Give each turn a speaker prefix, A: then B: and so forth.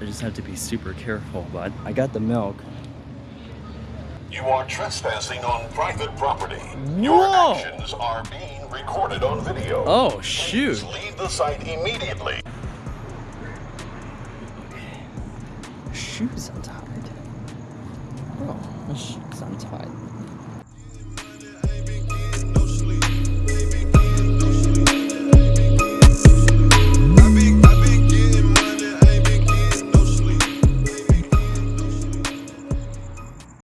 A: I just have to be super careful. But I got the milk.
B: You are trespassing on private property. Your actions are being recorded on video.
A: Oh, shoot.
B: Please leave the site immediately.
A: Shoes untied. Oh, my shoes untied.